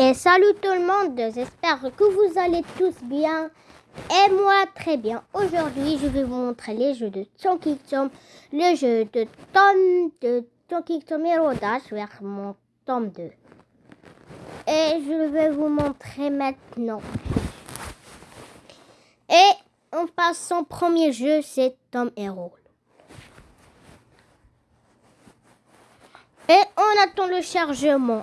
Et salut tout le monde, j'espère que vous allez tous bien. Et moi très bien. Aujourd'hui, je vais vous montrer les jeux de Chunky Tom, le jeu de Tom de Chunky Tom et Rodash vers mon tome 2. Et je vais vous montrer maintenant. Et on passe son premier jeu, c'est Tom Hero. Et on attend le chargement.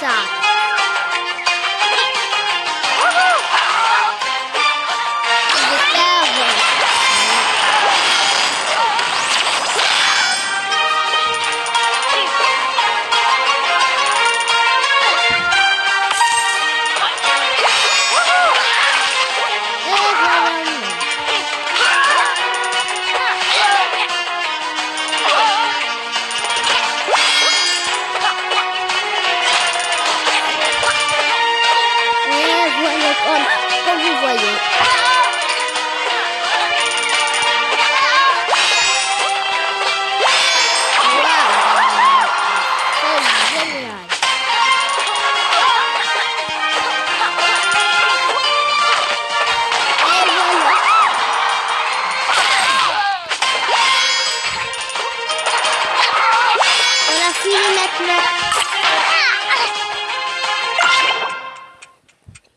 ça.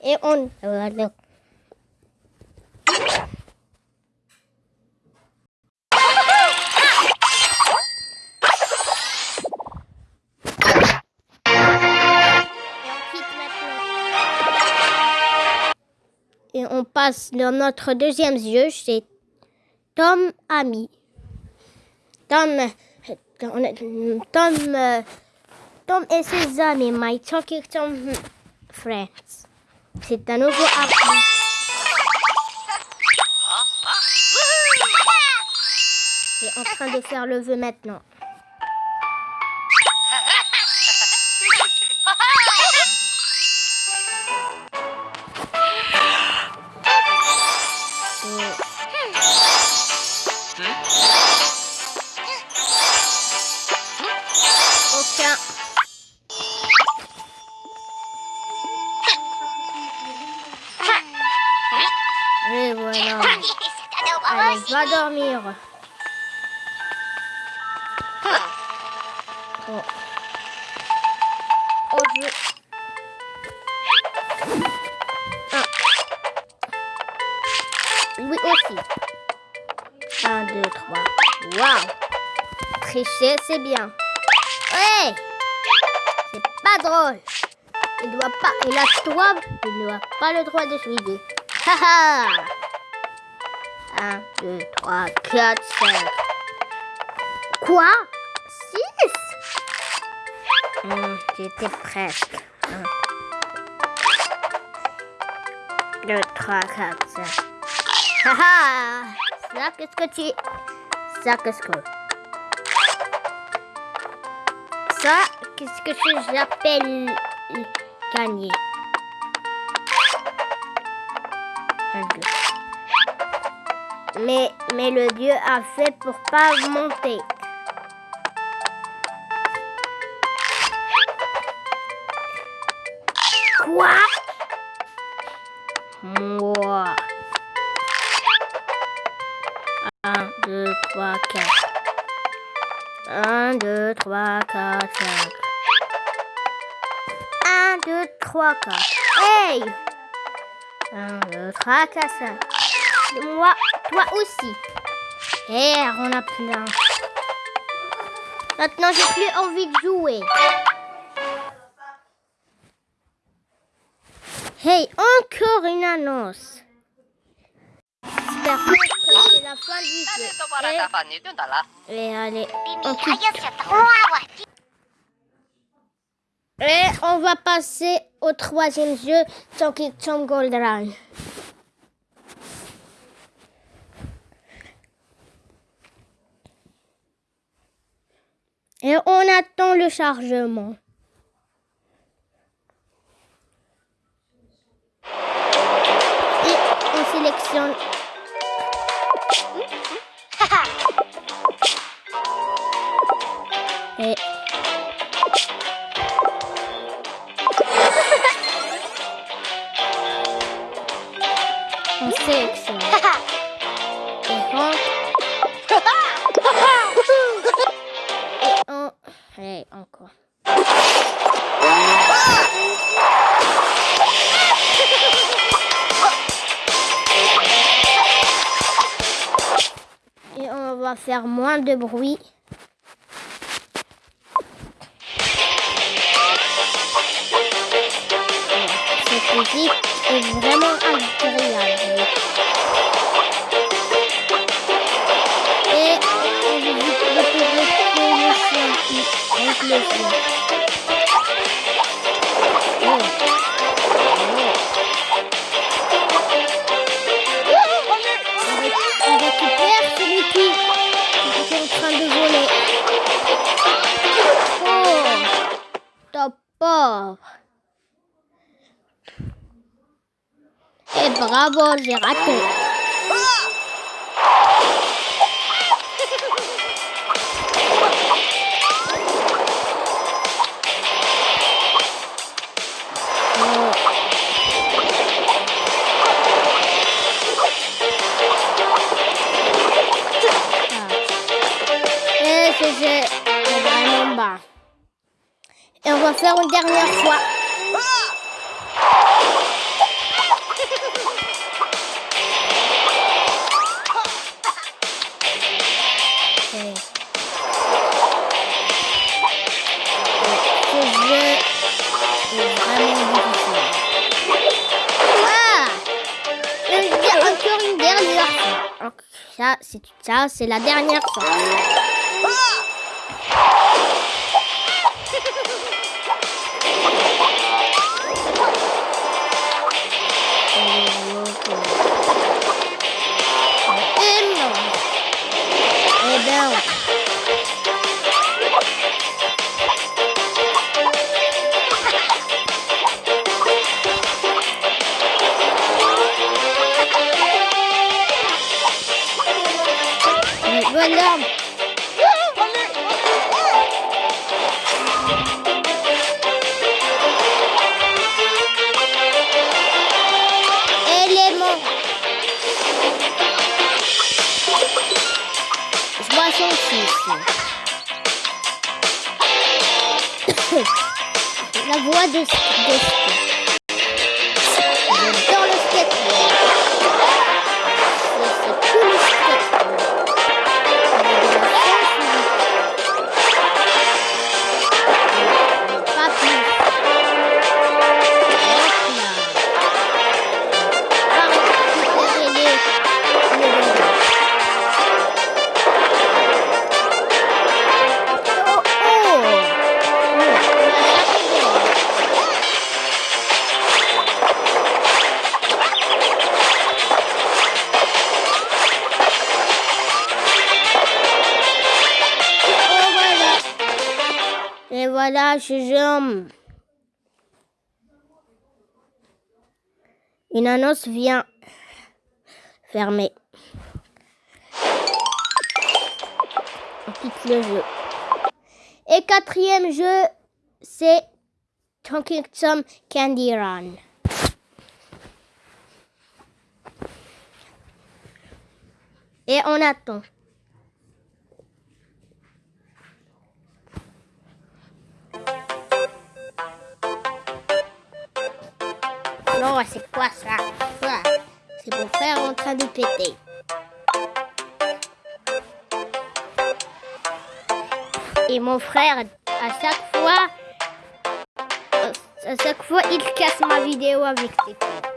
Et on... Et on passe dans notre deuxième jeu, c'est Tom Ami. Tom, Tom, Tom, Tom et ses amis, My Talking Tom Friends. C'est un nouveau appli. est en train de faire le vœu maintenant. Va dormir. Oh. je... Ah. Aussi. 1, 2, 3. Waouh Tricher, c'est bien. Ouais C'est pas drôle. Il doit pas... Il a toi, il n'a pas le droit de suivre. Haha 1, 2, 3, 4, 5. Quoi? 6 hmm, J'étais presque. 1, 2, 3, 4, 5. Haha Ça, qu'est-ce que tu... Ça, qu'est-ce que... Ça, qu'est-ce que j'appelle gagner? Un, deux. Mais, mais le dieu a fait pour pas monter. Quoi? Moi. 1, 2, 3, 4. 1, 2, 3, 4, 5. 1, 2, 3, 4. Hey 1, 2, 3, 4, 5. Moi, toi aussi. Eh, on a plein. Maintenant, j'ai plus envie de jouer. Hey, encore une annonce. J'espère que c'est la fin du jeu. Et, et allez, on Et on va passer au troisième jeu, Donkey Kong Gold Run. Et on attend le chargement. Et on va faire moins de bruit. Cette musique est vraiment agréable. Le chien. Oh. On récupère celui qui est en train de voler. Oh, top pauvre. Et bravo, j'ai raté. Faire une dernière fois. encore une dernière fois. Ça, c'est ça, c'est la dernière fois. Regarde Élément. Je. La voix de voilà, je Une annonce vient fermer. On quitte le jeu. Et quatrième jeu, c'est Talking Tom Candy Run. Et on attend. Non, c'est quoi ça C'est mon frère en train de péter. Et mon frère, à chaque fois, à chaque fois, il casse ma vidéo avec ses Encore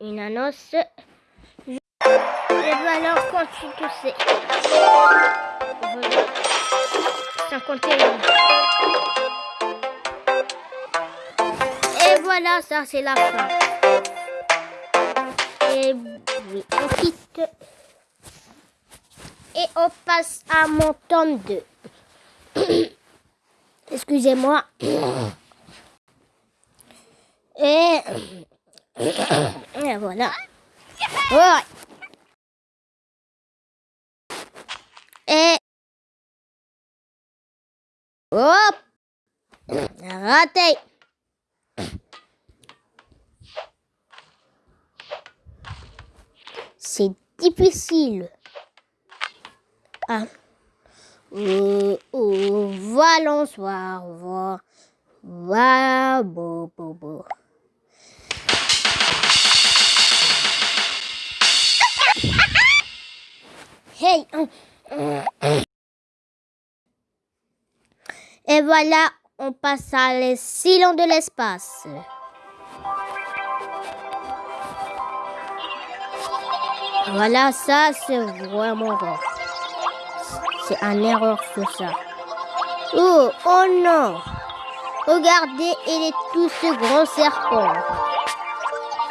une annonce. Et voilà, quand tu sais. 51. Et voilà, ça c'est la fin. Et on quitte. Et on passe à mon tome 2. Excusez-moi. Et voilà. Ouais. Et hop, raté. C'est difficile. Ah. Euh, euh, voilà, soir, voilà, voilà, beau, beau, beau. Hey! Et voilà, on passe à les silons de l'espace. Voilà, ça c'est vraiment rare. C'est un erreur sur ça. Oh, oh non! Regardez, il est tout ce grand serpent.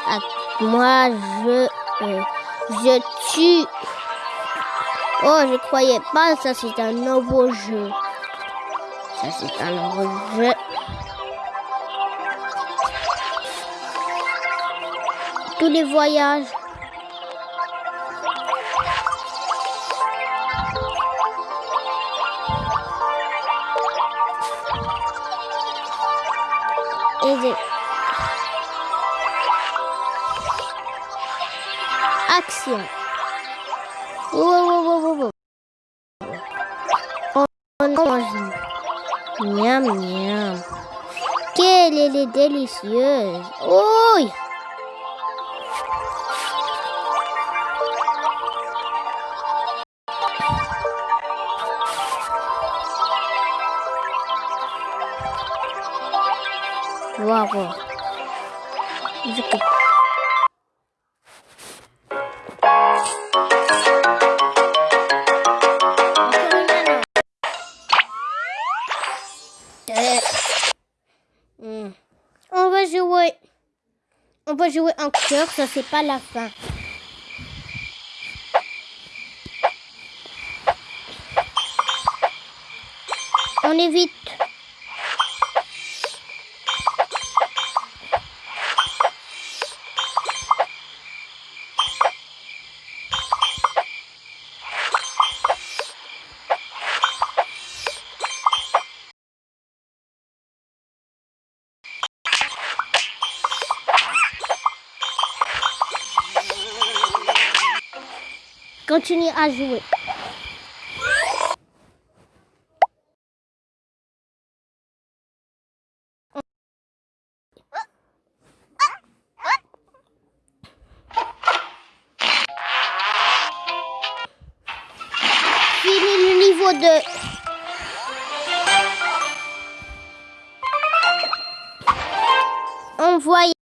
Ah, moi, je, euh, je tue Oh, je croyais pas, ça c'est un nouveau jeu. Ça c'est un nouveau jeu. tous les voyages. Action. Wow, Miam, miam. Quelle elle est délicieuse. Hmm. On va jouer. On va jouer en cœur, ça c'est pas la fin. On évite. Continue à jouer.